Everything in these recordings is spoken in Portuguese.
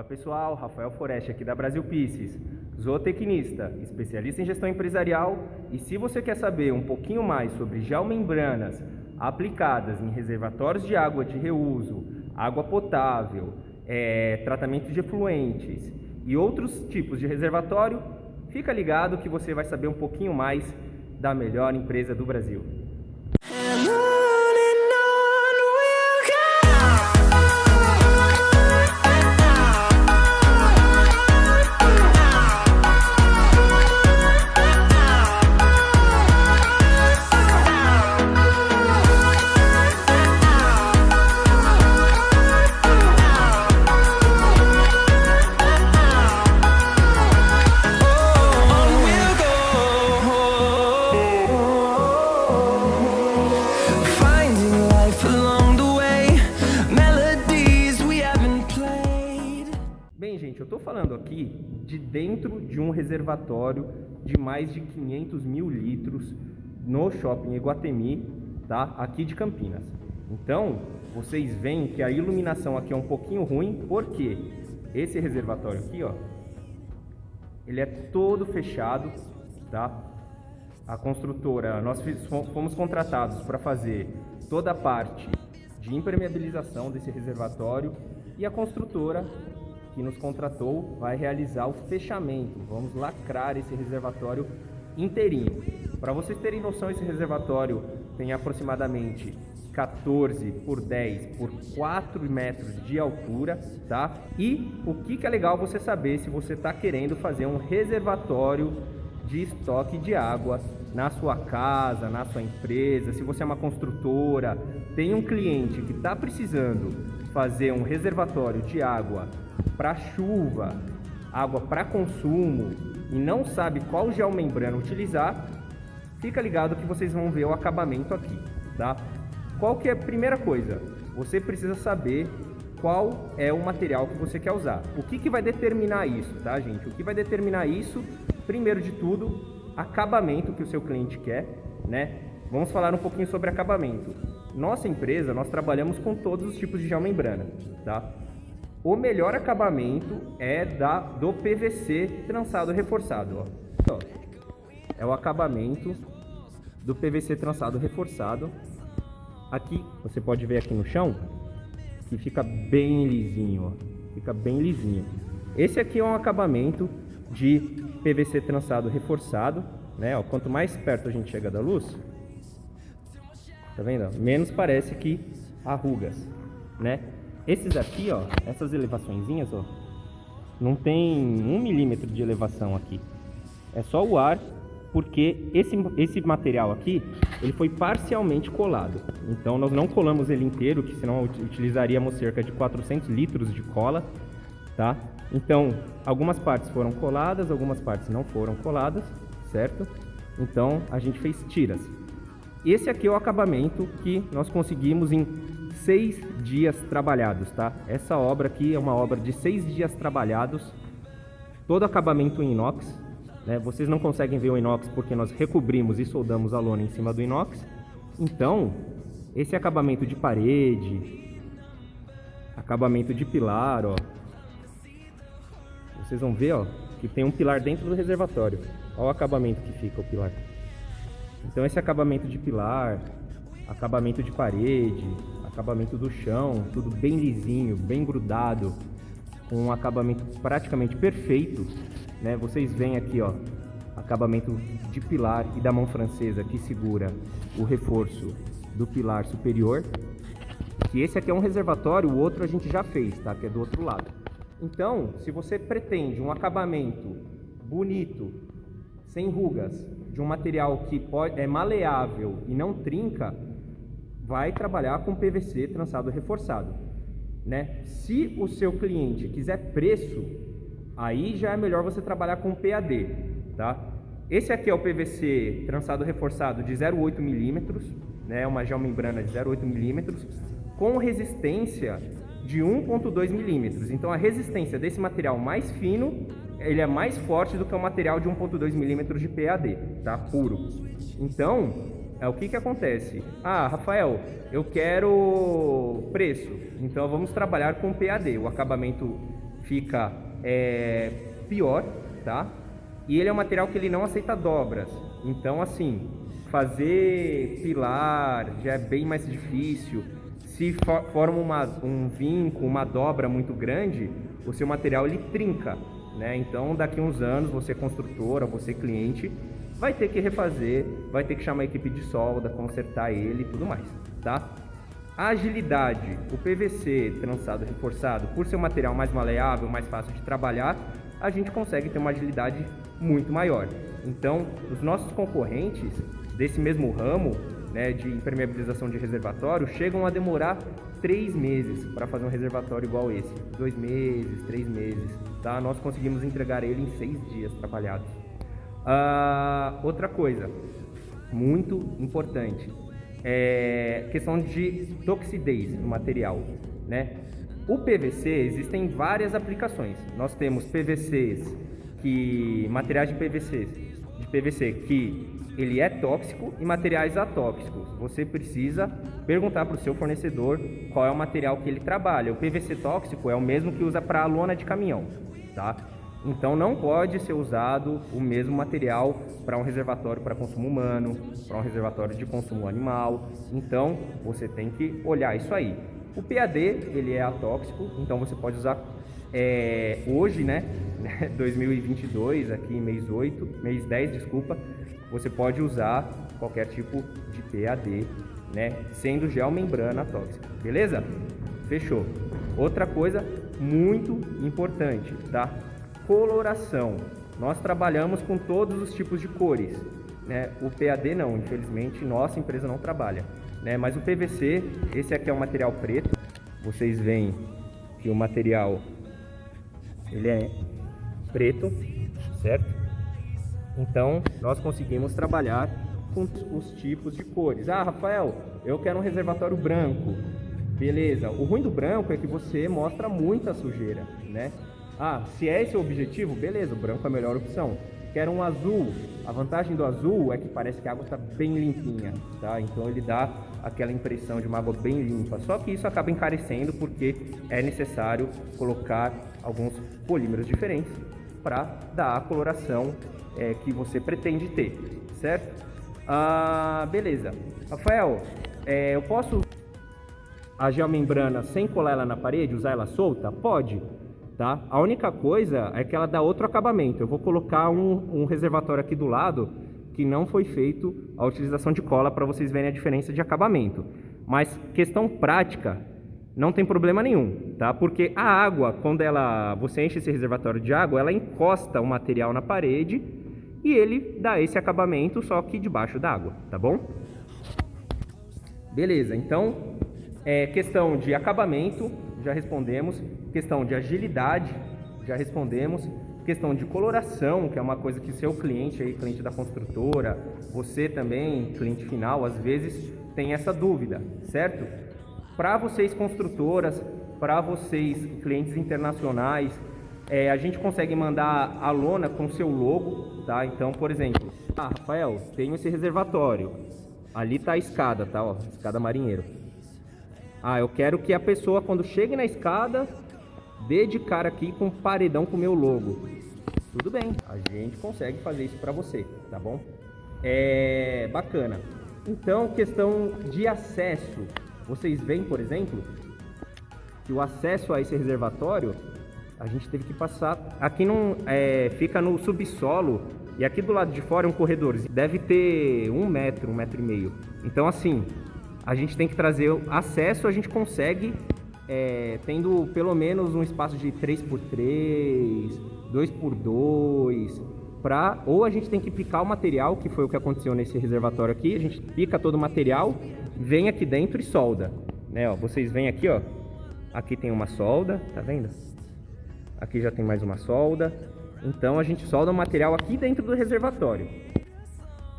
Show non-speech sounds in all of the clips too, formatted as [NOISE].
Olá pessoal, Rafael Foreste aqui da Brasil Pieces, zootecnista, especialista em gestão empresarial e se você quer saber um pouquinho mais sobre geomembranas aplicadas em reservatórios de água de reuso, água potável, é, tratamento de efluentes e outros tipos de reservatório, fica ligado que você vai saber um pouquinho mais da melhor empresa do Brasil. Dentro de um reservatório de mais de 500 mil litros no shopping Iguatemi, tá? aqui de Campinas. Então, vocês veem que a iluminação aqui é um pouquinho ruim, porque esse reservatório aqui, ó, ele é todo fechado, tá? A construtora, nós fomos contratados para fazer toda a parte de impermeabilização desse reservatório e a construtora que nos contratou vai realizar o fechamento. Vamos lacrar esse reservatório inteirinho. Para vocês terem noção, esse reservatório tem aproximadamente 14 por 10 por 4 metros de altura, tá? E o que, que é legal você saber se você está querendo fazer um reservatório de estoque de água na sua casa, na sua empresa, se você é uma construtora, tem um cliente que está precisando fazer um reservatório de água para chuva, água para consumo e não sabe qual geomembrana utilizar, fica ligado que vocês vão ver o acabamento aqui, tá? Qual que é a primeira coisa? Você precisa saber qual é o material que você quer usar. O que, que vai determinar isso, tá, gente? O que vai determinar isso, primeiro de tudo, acabamento que o seu cliente quer, né? Vamos falar um pouquinho sobre acabamento. Nossa empresa, nós trabalhamos com todos os tipos de geomembrana, tá? O melhor acabamento é da do PVC trançado reforçado, ó. Então, é o acabamento do PVC trançado reforçado. Aqui, você pode ver aqui no chão, que fica bem lisinho, ó. Fica bem lisinho. Esse aqui é um acabamento de PVC trançado reforçado, né? Ó, quanto mais perto a gente chega da luz, tá vendo? Menos parece que arrugas, né? Esses aqui, ó, essas elevaçõezinhas, ó, não tem um milímetro de elevação aqui. É só o ar, porque esse, esse material aqui, ele foi parcialmente colado. Então nós não colamos ele inteiro, que senão utilizaríamos cerca de 400 litros de cola, tá? Então, algumas partes foram coladas, algumas partes não foram coladas, certo? Então, a gente fez tiras. Esse aqui é o acabamento que nós conseguimos em seis dias trabalhados, tá? Essa obra aqui é uma obra de seis dias trabalhados, todo acabamento em inox, né? Vocês não conseguem ver o inox porque nós recobrimos e soldamos a lona em cima do inox. Então, esse acabamento de parede, acabamento de pilar, ó. Vocês vão ver, ó, que tem um pilar dentro do reservatório. Olha o acabamento que fica o pilar. Então esse acabamento de pilar, acabamento de parede, acabamento do chão, tudo bem lisinho, bem grudado, com um acabamento praticamente perfeito, né? Vocês veem aqui, ó, acabamento de pilar e da mão francesa que segura o reforço do pilar superior. Que esse aqui é um reservatório, o outro a gente já fez, tá? Que é do outro lado. Então, se você pretende um acabamento bonito, sem rugas, de um material que pode, é maleável e não trinca, vai trabalhar com PVC trançado reforçado. Né? Se o seu cliente quiser preço, aí já é melhor você trabalhar com PAD. Tá? Esse aqui é o PVC trançado reforçado de 0,8 milímetros, né? uma geomembrana de 0,8 milímetros, com resistência de 1,2 milímetros. Então a resistência desse material mais fino ele é mais forte do que o material de 1.2 milímetros de PAD, tá? Puro. Então, é o que que acontece? Ah, Rafael, eu quero preço. Então vamos trabalhar com PAD, o acabamento fica é, pior, tá? E ele é um material que ele não aceita dobras. Então, assim, fazer pilar já é bem mais difícil. Se for, forma uma, um vinco, uma dobra muito grande, o seu material ele trinca, né? Então, daqui uns anos, você construtora, você cliente, vai ter que refazer, vai ter que chamar a equipe de solda, consertar ele e tudo mais, tá? A agilidade, o PVC trançado reforçado, por ser um material mais maleável, mais fácil de trabalhar, a gente consegue ter uma agilidade muito maior. Então, os nossos concorrentes desse mesmo ramo né, de impermeabilização de reservatório chegam a demorar três meses para fazer um reservatório igual esse. Dois meses, três meses. Tá? Nós conseguimos entregar ele em seis dias trabalhados. Uh, outra coisa, muito importante, é questão de toxidez do material. Né? O PVC, existem várias aplicações. Nós temos PVCs, que materiais de PVC, de PVC que ele é tóxico e materiais atóxicos. Você precisa perguntar para o seu fornecedor qual é o material que ele trabalha. O PVC tóxico é o mesmo que usa para a lona de caminhão, tá? Então não pode ser usado o mesmo material para um reservatório para consumo humano, para um reservatório de consumo animal. Então você tem que olhar isso aí. O PAD ele é atóxico, então você pode usar é, hoje, né, [LAUGHS] 2022, aqui mês 8, mês 10, desculpa, você pode usar qualquer tipo de PAD, né? Sendo gel membrana tóxica, beleza? Fechou. Outra coisa muito importante, tá? Coloração. Nós trabalhamos com todos os tipos de cores, né? O PAD não, infelizmente nossa empresa não trabalha, né? Mas o PVC, esse aqui é o material preto. Vocês veem que o material ele é preto, certo? Então, nós conseguimos trabalhar com os tipos de cores. Ah, Rafael, eu quero um reservatório branco. Beleza. O ruim do branco é que você mostra muita sujeira, né? Ah, se é esse o objetivo, beleza, o branco é a melhor opção. Quero um azul. A vantagem do azul é que parece que a água está bem limpinha, tá? Então ele dá aquela impressão de uma água bem limpa. Só que isso acaba encarecendo porque é necessário colocar alguns polímeros diferentes para dar a coloração é, que você pretende ter, certo? Ah, beleza. Rafael, é, eu posso a geomembrana sem colar ela na parede, usar ela solta? Pode, tá? A única coisa é que ela dá outro acabamento. Eu vou colocar um, um reservatório aqui do lado que não foi feito a utilização de cola para vocês verem a diferença de acabamento. Mas questão prática, não tem problema nenhum, tá? Porque a água, quando ela, você enche esse reservatório de água, ela encosta o material na parede e ele dá esse acabamento só que debaixo d'água, tá bom? Beleza, então, é, questão de acabamento, já respondemos. Questão de agilidade, já respondemos. Questão de coloração, que é uma coisa que seu cliente aí, cliente da construtora, você também, cliente final, às vezes tem essa dúvida, certo? Para vocês construtoras, para vocês clientes internacionais, é, a gente consegue mandar a lona com seu logo, tá? Então, por exemplo, ah, Rafael, tenho esse reservatório. Ali tá a escada, tá? Ó, escada marinheiro. Ah, eu quero que a pessoa, quando chegue na escada, dê de cara aqui com um paredão com o meu logo. Tudo bem, a gente consegue fazer isso para você, tá bom? É bacana. Então, questão de acesso. Vocês veem, por exemplo, que o acesso a esse reservatório a gente teve que passar. Aqui não é, fica no subsolo e aqui do lado de fora é um corredor. Deve ter um metro, um metro e meio. Então assim, a gente tem que trazer acesso. A gente consegue é, tendo pelo menos um espaço de 3 por 3 2 por 2 para ou a gente tem que picar o material, que foi o que aconteceu nesse reservatório aqui. A gente pica todo o material, vem aqui dentro e solda, né? Ó, vocês vêm aqui, ó. Aqui tem uma solda, tá vendo? Aqui já tem mais uma solda. Então a gente solda o material aqui dentro do reservatório.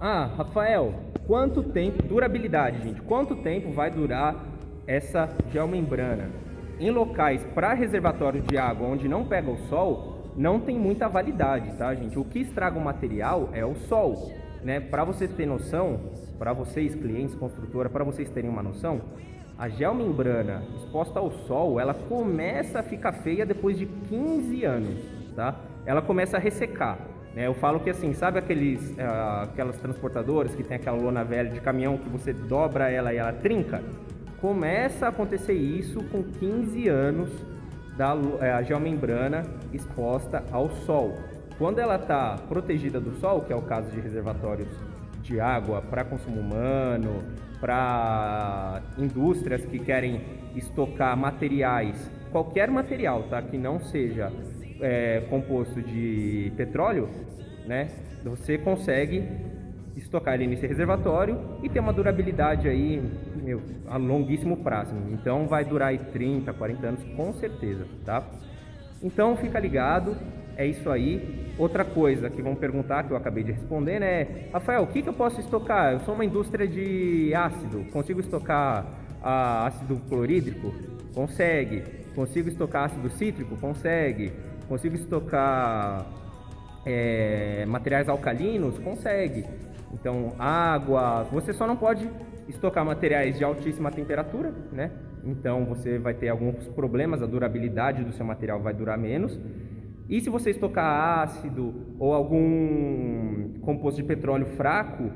Ah, Rafael, quanto tempo, durabilidade, gente, quanto tempo vai durar essa geomembrana? Em locais para reservatório de água onde não pega o sol, não tem muita validade, tá, gente? O que estraga o material é o sol, né? Para você ter noção, para vocês, clientes, construtora, para vocês terem uma noção, a geomembrana exposta ao sol, ela começa a ficar feia depois de 15 anos, tá? Ela começa a ressecar. Né? Eu falo que assim, sabe aqueles, uh, aquelas transportadoras que tem aquela lona velha de caminhão que você dobra ela e ela trinca? Começa a acontecer isso com 15 anos da é, geomembrana exposta ao sol. Quando ela está protegida do sol, que é o caso de reservatórios de água para consumo humano, para indústrias que querem estocar materiais, qualquer material, tá, que não seja é, composto de petróleo, né, você consegue estocar ele nesse reservatório e ter uma durabilidade aí meu, a longuíssimo prazo. Então vai durar aí 30, 40 anos com certeza, tá? Então fica ligado, é isso aí. Outra coisa que vão perguntar, que eu acabei de responder? É, Rafael, o que, que eu posso estocar? Eu sou uma indústria de ácido, consigo estocar ácido clorídrico? Consegue. Consigo estocar ácido cítrico? Consegue. Consigo estocar é, materiais alcalinos? Consegue. Então, água, você só não pode estocar materiais de altíssima temperatura, né? Então você vai ter alguns problemas, a durabilidade do seu material vai durar menos. E se você estocar ácido ou algum composto de petróleo fraco,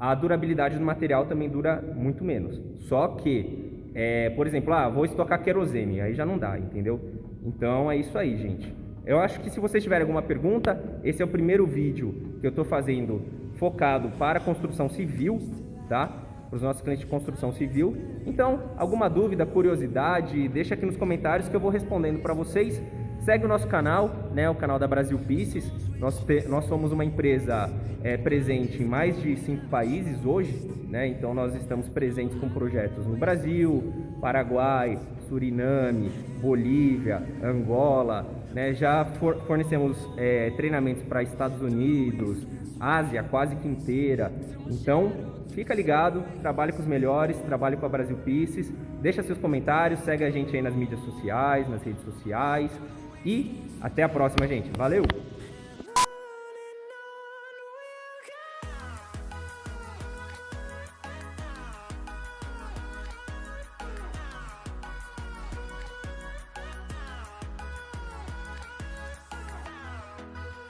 a durabilidade do material também dura muito menos. Só que, é, por exemplo, ah, vou estocar querosene, aí já não dá, entendeu? Então é isso aí, gente. Eu acho que se vocês tiverem alguma pergunta, esse é o primeiro vídeo que eu estou fazendo focado para construção civil, tá? Para os nossos clientes de construção civil. Então, alguma dúvida, curiosidade, deixa aqui nos comentários que eu vou respondendo para vocês. Segue o nosso canal, né, o canal da Brasil Pieces. Nós, te, nós somos uma empresa é, presente em mais de cinco países hoje, né? Então nós estamos presentes com projetos no Brasil, Paraguai, Suriname, Bolívia, Angola, né? Já for, fornecemos é, treinamentos para Estados Unidos, Ásia quase que inteira. Então fica ligado, trabalhe com os melhores, trabalhe com a Brasil Pieces. Deixa seus comentários, segue a gente aí nas mídias sociais, nas redes sociais. E até a próxima, gente. Valeu!